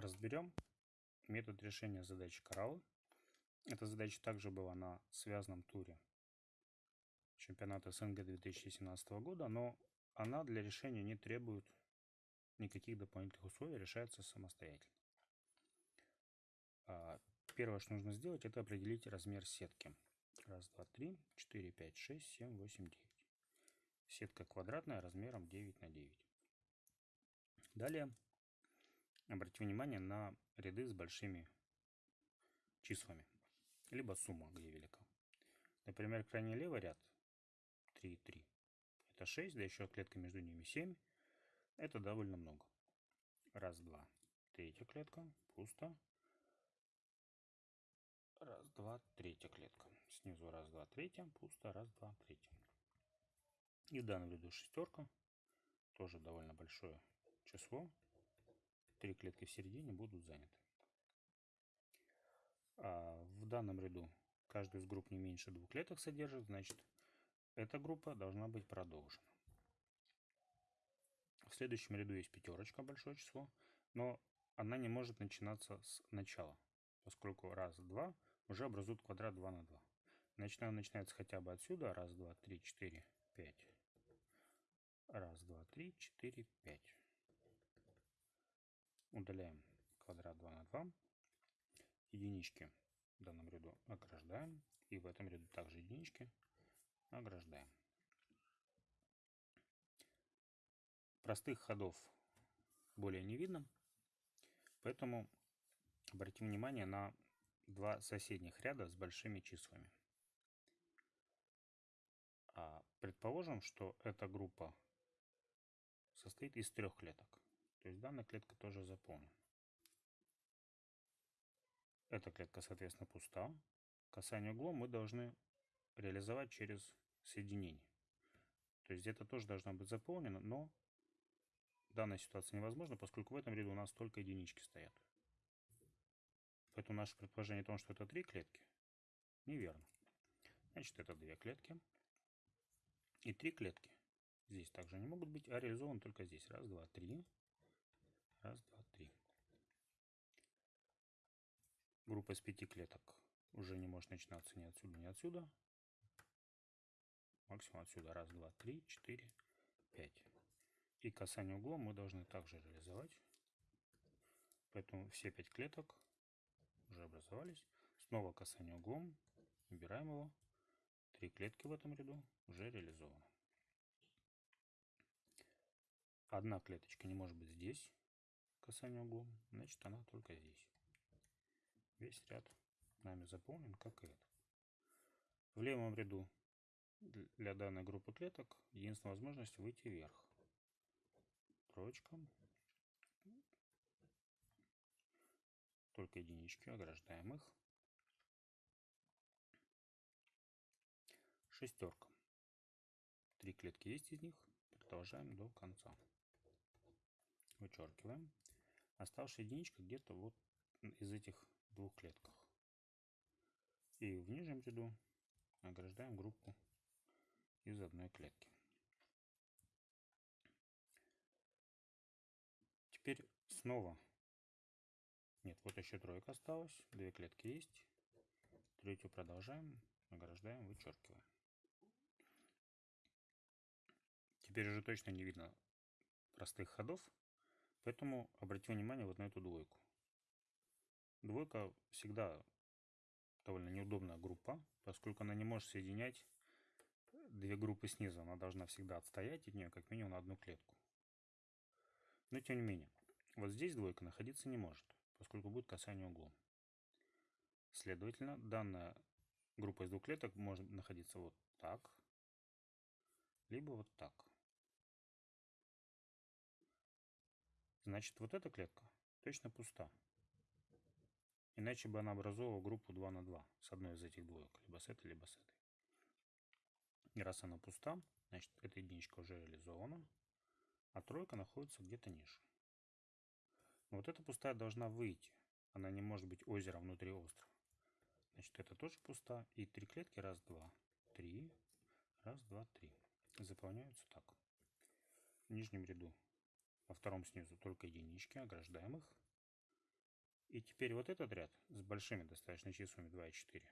разберем метод решения задачи кораллы. Эта задача также была на связанном туре чемпионата СНГ 2017 года, но она для решения не требует никаких дополнительных условий, решается самостоятельно. А, первое, что нужно сделать, это определить размер сетки. Раз, два, три, четыре, пять, шесть, семь, восемь, девять. Сетка квадратная размером 9 на 9. Далее обратите внимание на ряды с большими числами, либо сумма, где велика. Например, крайне левый ряд 3 и 3. Это 6, да еще клетка между ними 7. Это довольно много. Раз, два. Третья клетка. Пусто. Раз, два, третья клетка. Снизу раз, два, третья. Пусто. Раз, два, третья. И в данном ряду шестерка. Тоже довольно большое число. Три клетки в середине будут заняты. А в данном ряду каждую из групп не меньше двух клеток содержит, значит, эта группа должна быть продолжена. В следующем ряду есть пятерочка, большое число, но она не может начинаться с начала, поскольку раз, два уже образуют квадрат 2 на 2. Значит, она начинается хотя бы отсюда. Раз, два, три, четыре, пять. Раз, два, три, четыре, пять. Удаляем квадрат 2 на 2. Единички в данном ряду ограждаем. И в этом ряду также единички ограждаем. Простых ходов более не видно, поэтому обратим внимание на два соседних ряда с большими числами. А предположим, что эта группа состоит из трех клеток. То есть данная клетка тоже заполнена. Эта клетка, соответственно, пуста. Касание углом мы должны реализовать через соединение. То есть где-то тоже должна быть заполнена, но данная ситуация невозможна, поскольку в этом ряду у нас только единички стоят. Поэтому наше предположение о том, что это три клетки, неверно. Значит, это две клетки. И три клетки здесь также не могут быть, а реализованы только здесь. Раз, два, три. Раз, два, три. Группа из пяти клеток уже не может начинаться ни отсюда, ни отсюда. Максимум отсюда. Раз, два, три, четыре, пять. И касание углом мы должны также реализовать. Поэтому все пять клеток уже образовались. Снова касание углом. Убираем его. Три клетки в этом ряду уже реализованы. Одна клеточка не может быть здесь. Касание углом. Значит, она только здесь. Весь ряд нами заполнен, как и этот. В левом ряду для данной группы клеток единственная возможность выйти вверх. Троечка. Только единички, ограждаем их. Шестерка. Три клетки есть из них. Продолжаем до конца. Вычеркиваем. Оставшая единичка где-то вот из этих двух клетках. И в нижнем ряду ограждаем группу из одной клетки. Теперь снова. Нет, вот еще тройка осталась. Две клетки есть. Третью продолжаем. Ограждаем, вычеркиваем. Теперь уже точно не видно простых ходов. Поэтому обратим внимание вот на эту двойку. Двойка всегда довольно неудобная группа, поскольку она не может соединять две группы снизу. Она должна всегда отстоять от нее как минимум на одну клетку. Но тем не менее, вот здесь двойка находиться не может, поскольку будет касание углом. Следовательно, данная группа из двух клеток может находиться вот так, либо вот так. Значит, вот эта клетка точно пуста. Иначе бы она образовала группу 2 на 2 с одной из этих двоек, либо с этой, либо с этой. И раз она пуста, значит, эта единичка уже реализована, а тройка находится где-то ниже. Но вот эта пустая должна выйти. Она не может быть озером внутри острова. Значит, это тоже пуста. И три клетки. Раз, два, три. Раз, два, три. Заполняются так. В нижнем ряду, во втором снизу, только единички. Ограждаем их. И теперь вот этот ряд с большими достаточно числами 2 и 4.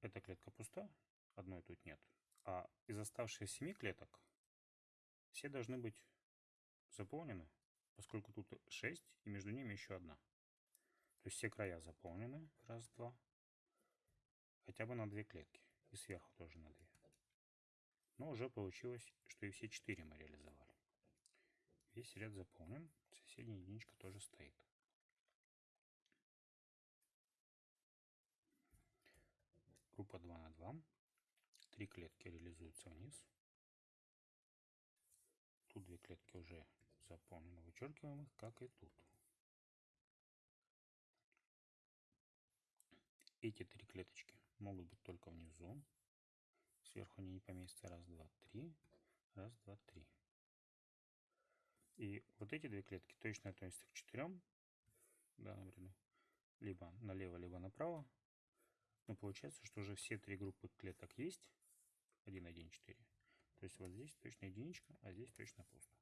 Эта клетка пуста, одной тут нет. А из оставшихся 7 клеток все должны быть заполнены, поскольку тут 6 и между ними еще одна. То есть все края заполнены. Раз, два. Хотя бы на две клетки. И сверху тоже на две. Но уже получилось, что и все четыре мы реализовали. Весь ряд заполнен. Соседняя единичка тоже стоит. Группа 2 на 2. Три клетки реализуются вниз. Тут две клетки уже заполнены. Вычеркиваем их, как и тут. Эти три клеточки могут быть только внизу. Сверху они не поместятся. Раз, два, три. Раз, два, три. И вот эти две клетки точно относятся к четырем данном ряду. Либо налево, либо направо. Но получается, что уже все три группы клеток есть. 1, 1, 4. То есть вот здесь точно единичка, а здесь точно пусто.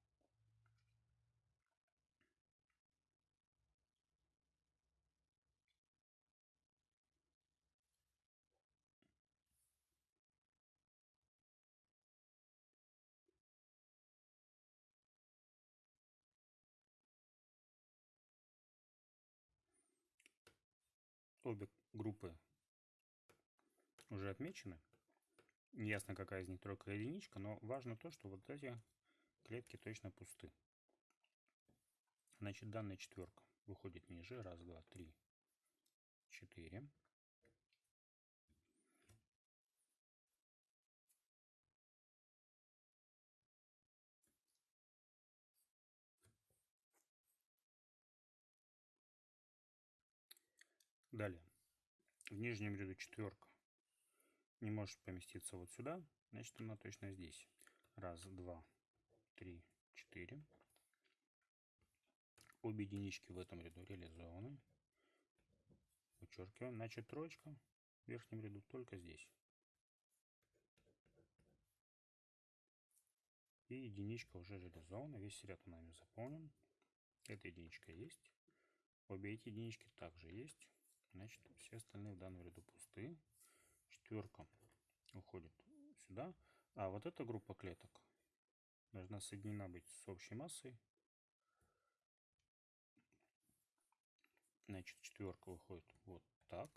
Обе группы уже отмечены. Неясно, какая из них тройка и единичка, но важно то, что вот эти клетки точно пусты. Значит, данная четверка выходит ниже. Раз, два, три, четыре. Далее. В нижнем ряду четверка не может поместиться вот сюда, значит она точно здесь. Раз, два, три, четыре. Обе единички в этом ряду реализованы. Вычеркиваем. Значит, троечка в верхнем ряду только здесь. И единичка уже реализована. Весь ряд нами заполнен. Эта единичка есть. Обе эти единички также есть. Значит, все остальные в данном ряду пусты. Четверка уходит сюда. А вот эта группа клеток должна соединена быть с общей массой. Значит, четверка выходит вот так.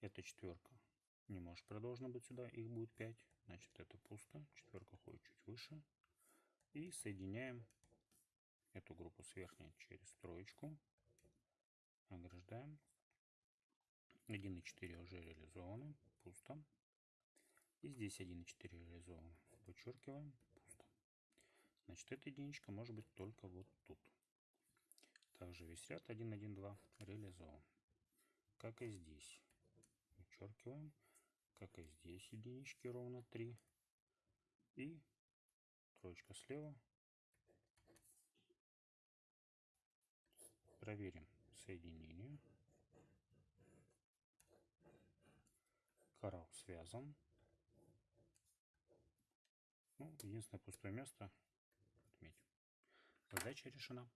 Эта четверка не может продолжена быть сюда. Их будет 5. Значит, это пусто. Четверка уходит чуть выше. И соединяем эту группу с верхней через троечку ограждаем. 1,4 уже реализованы, пусто. И здесь 1,4 реализованы. Вычеркиваем, пусто. Значит, эта единичка может быть только вот тут. Также весь ряд 1, 1, 2 реализован. Как и здесь. Вычеркиваем. Как и здесь единички ровно 3. И троечка слева. Проверим соединение. Коралл связан. Ну, единственное пустое место отметим. Задача решена.